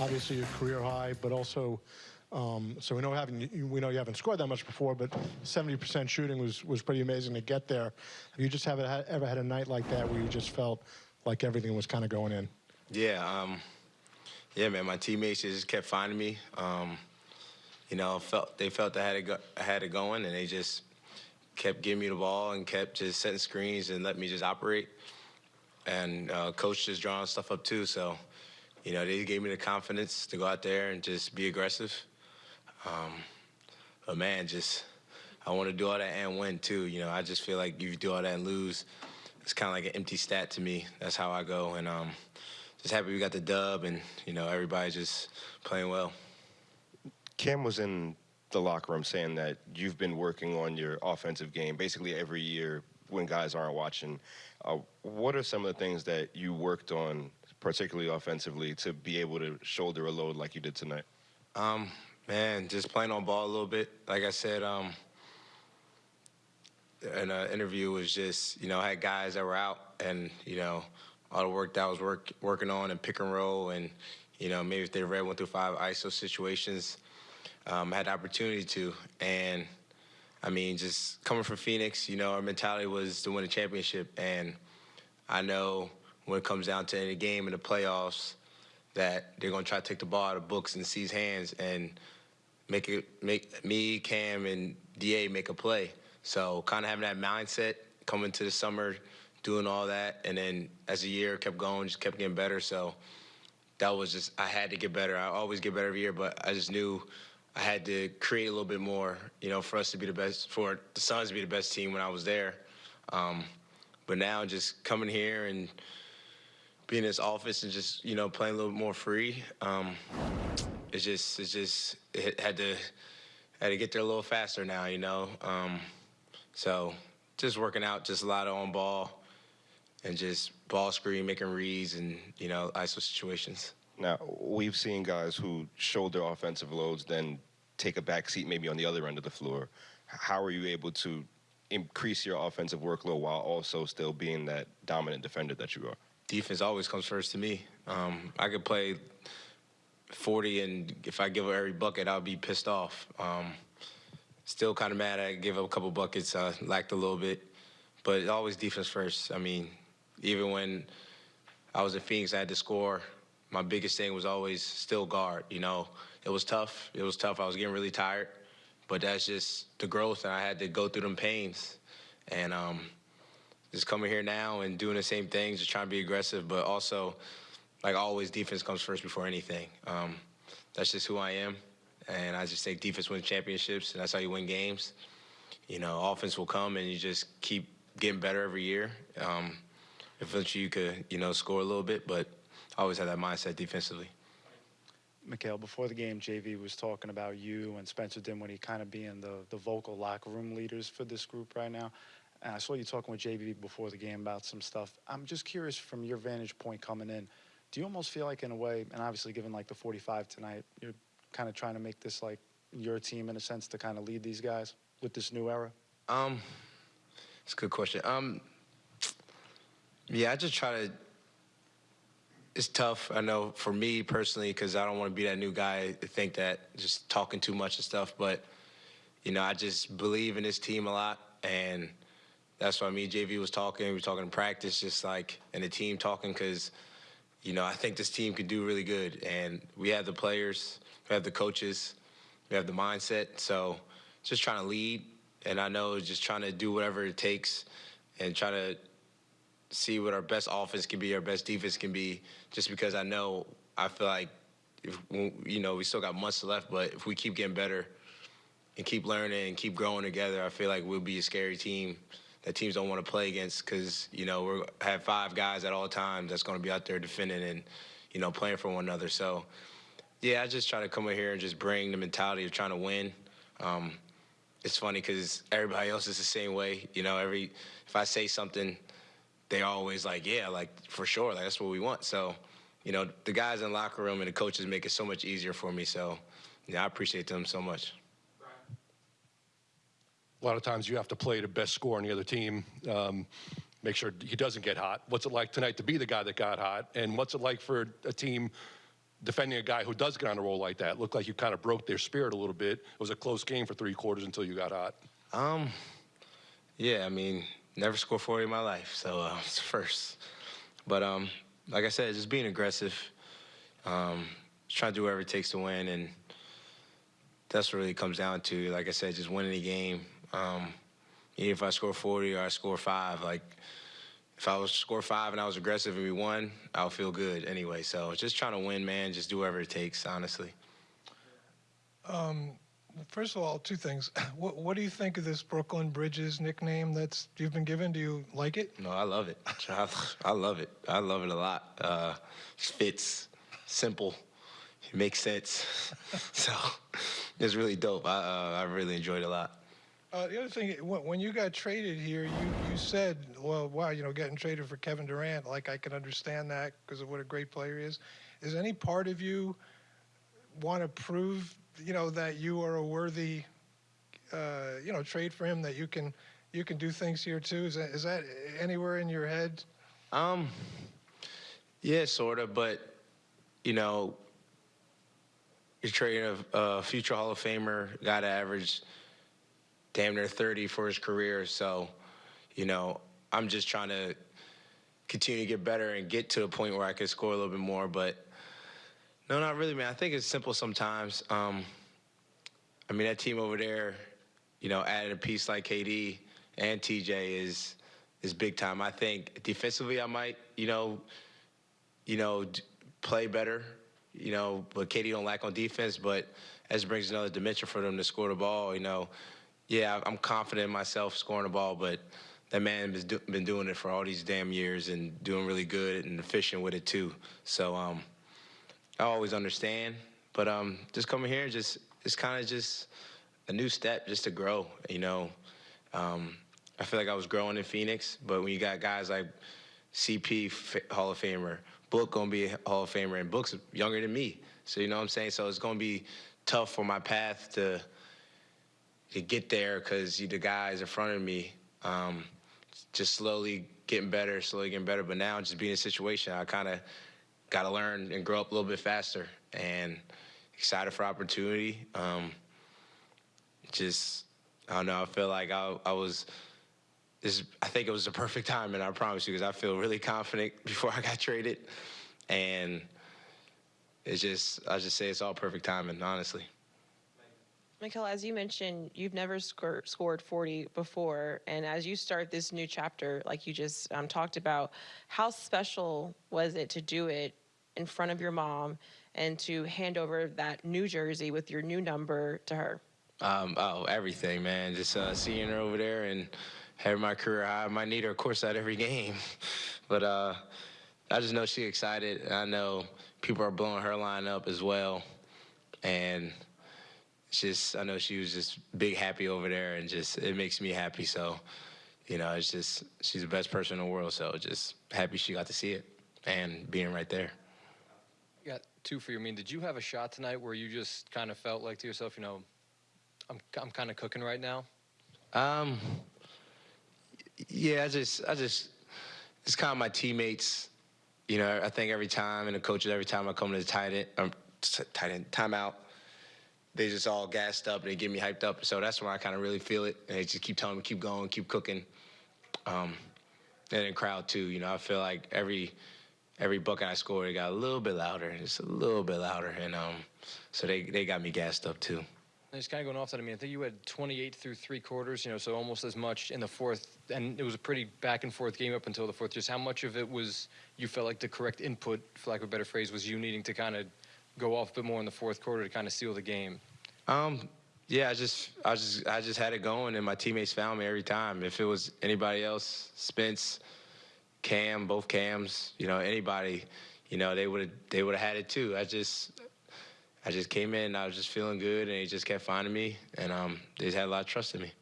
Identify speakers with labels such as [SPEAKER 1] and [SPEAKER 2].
[SPEAKER 1] obviously a career high, but also, um, so we know having we know you haven't scored that much before, but 70% shooting was was pretty amazing to get there. Have you just haven't ever had a night like that where you just felt like everything was kind of going in?
[SPEAKER 2] Yeah, um, yeah, man. My teammates just kept finding me. Um, you know, felt they felt I had it go, I had it going, and they just kept giving me the ball and kept just setting screens and let me just operate. And uh, coach just drawing stuff up too, so you know they gave me the confidence to go out there and just be aggressive. Um, but man, just I want to do all that and win too. You know, I just feel like if you do all that and lose, it's kind of like an empty stat to me. That's how I go, and um, just happy we got the dub, and you know everybody just playing well.
[SPEAKER 3] Cam was in the locker room saying that you've been working on your offensive game basically every year when guys aren't watching. Uh, what are some of the things that you worked on, particularly offensively, to be able to shoulder a load like you did tonight?
[SPEAKER 2] Um, man, just playing on ball a little bit. Like I said, um, in an interview was just, you know, I had guys that were out and, you know, all the work that I was work, working on and pick and roll and, you know, maybe if they read one through five ISO situations, um, had the opportunity to. And I mean, just coming from Phoenix, you know, our mentality was to win a championship. And I know when it comes down to any game in the playoffs, that they're gonna try to take the ball out of Book's and seize hands and make it make me, Cam, and Da make a play. So kind of having that mindset coming to the summer, doing all that, and then as the year kept going, just kept getting better. So that was just I had to get better. I always get better every year, but I just knew I had to create a little bit more, you know, for us to be the best, for the Suns to be the best team when I was there. Um, but now just coming here and in his office and just, you know, playing a little more free, um, it's just, it's just, it had to, had to get there a little faster now, you know. Um, so just working out, just a lot of on ball and just ball screen, making reads and, you know, ISO situations.
[SPEAKER 3] Now, we've seen guys who shoulder offensive loads, then take a back seat maybe on the other end of the floor. How are you able to increase your offensive workload while also still being that dominant defender that you are?
[SPEAKER 2] Defense always comes first to me. Um, I could play 40, and if I give up every bucket, I'll be pissed off. Um, still kind of mad I give up a couple buckets, uh, lacked a little bit. But always defense first. I mean, even when I was in Phoenix, I had to score my biggest thing was always still guard. You know, it was tough. It was tough. I was getting really tired, but that's just the growth, and I had to go through them pains. And um, just coming here now and doing the same things, just trying to be aggressive, but also, like always, defense comes first before anything. Um, that's just who I am, and I just think defense wins championships, and that's how you win games. You know, offense will come, and you just keep getting better every year. Um, eventually, you could, you know, score a little bit, but I always had that mindset defensively.
[SPEAKER 4] Mikal, before the game, JV was talking about you and Spencer Dinwiddie kind of being the, the vocal locker room leaders for this group right now. And I saw you talking with JV before the game about some stuff. I'm just curious from your vantage point coming in, do you almost feel like in a way, and obviously given like the 45 tonight, you're kind of trying to make this like your team in a sense to kind of lead these guys with this new era?
[SPEAKER 2] Um, it's a good question. Um, yeah, I just try to it's tough. I know for me personally, because I don't want to be that new guy to think that just talking too much and stuff. But you know, I just believe in this team a lot, and that's why me and JV was talking. We were talking in practice, just like and the team talking, because you know I think this team could do really good, and we have the players, we have the coaches, we have the mindset. So just trying to lead, and I know just trying to do whatever it takes, and try to see what our best offense can be, our best defense can be, just because I know I feel like if you know we still got months left, but if we keep getting better and keep learning and keep growing together, I feel like we'll be a scary team that teams don't want to play against because you know we have five guys at all times that's going to be out there defending and you know playing for one another. So yeah, I just try to come in here and just bring the mentality of trying to win. Um, it's funny because everybody else is the same way. You know, every if I say something they're always like, yeah, like for sure, like that's what we want. So, you know, the guys in the locker room and the coaches make it so much easier for me. So, yeah, I appreciate them so much.
[SPEAKER 5] A lot of times you have to play the best score on the other team. Um, make sure he doesn't get hot. What's it like tonight to be the guy that got hot? And what's it like for a team defending a guy who does get on a roll like that? Looked like you kind of broke their spirit a little bit. It was a close game for three quarters until you got hot.
[SPEAKER 2] Um, yeah, I mean, never scored 40 in my life, so uh, it's first. But um, like I said, just being aggressive, um, trying to do whatever it takes to win, and that's what really comes down to. Like I said, just winning the game. Um, even if I score 40 or I score five, like if I was score five and I was aggressive and we won, I'll feel good anyway. So just trying to win, man. Just do whatever it takes, honestly.
[SPEAKER 6] Um, First of all, two things. What, what do you think of this Brooklyn Bridges nickname that's you've been given? Do you like it?
[SPEAKER 2] No, I love it. I, I love it. I love it a lot. Uh, fits, simple, it makes sense. so it's really dope. I, uh, I really enjoyed it a lot.
[SPEAKER 6] Uh, the other thing, when you got traded here, you, you said, well, wow, you know, getting traded for Kevin Durant, like I can understand that because of what a great player he is. Is any part of you want to prove, you know, that you are a worthy, uh, you know, trade for him, that you can you can do things here too? Is that, is that anywhere in your head?
[SPEAKER 2] Um, yeah, sort of, but you know, you're trading a, a future Hall of Famer, got to averaged damn near 30 for his career. So, you know, I'm just trying to continue to get better and get to a point where I can score a little bit more. But no, not really, man. I think it's simple sometimes. Um, I mean, that team over there, you know, added a piece like KD and TJ is is big time. I think defensively, I might, you know, you know, play better. You know, but KD don't lack on defense. But as it brings another dimension for them to score the ball, you know, yeah, I'm confident in myself scoring the ball. But that man has do, been doing it for all these damn years and doing really good and efficient with it too. So um, I always understand. But um, just coming here, just it's kind of just a new step, just to grow. You know, um, I feel like I was growing in Phoenix, but when you got guys like CP Hall of Famer, Book gonna be a Hall of Famer, and Book's younger than me, so you know what I'm saying. So it's gonna be tough for my path to to get there because the guys in front of me um, just slowly getting better, slowly getting better. But now just being in a situation, I kind of got to learn and grow up a little bit faster, and excited for opportunity. Um, just I don't know. I feel like I, I was. This, I think it was the perfect time, and I promise you, because I feel really confident before I got traded, and it's just I just say it's all perfect timing, honestly.
[SPEAKER 7] Mikal, as you mentioned, you've never scor- scored 40 before. And as you start this new chapter, like you just um, talked about, how special was it to do it in front of your mom and to hand over that new jersey with your new number to her?
[SPEAKER 2] Um, oh, everything, man. Just uh, seeing her over there and having my career high. I might need her, of course, at every game. but uh, I just know she's excited. I know people are blowing her line up as well. And just, I know she was just big happy over there and just, it makes me happy. So, you know, it's just, she's the best person in the world. So just happy she got to see it and being right there.
[SPEAKER 8] got two for you. I mean, did you have a shot tonight where you just kind of felt like to yourself, you know, I'm I'm kind of cooking right now?
[SPEAKER 2] Um, yeah, I just, I just, it's kind of my teammates. You know, I think every time, and the coaches, every time I come to the tight end, um, tight end timeout, they just all gassed up. They get me hyped up. So that's when I kind of really feel it. And they just keep telling me, keep going, keep cooking. Um, and then crowd too. You know, I feel like every every bucket I scored, it got a little bit louder, just a little bit louder, and um, so they they got me gassed up too.
[SPEAKER 8] And just kind of going off that, I mean, I think you had 28 through three quarters, you know, so almost as much in the fourth, and it was a pretty back and forth game up until the fourth. Just how much of it was you felt like the correct input, for lack of a better phrase, was you needing to kind of go off a bit more in the fourth quarter to kind of seal the game?
[SPEAKER 2] Um, yeah, I just, I just, I just had it going, and my teammates found me every time. If it was anybody else, Spence, Cam, both Cams, you know, anybody, you know, they would have, they would have had it too. I just, I just came in, and I was just feeling good, and they just kept finding me, and um, they just had a lot of trust in me.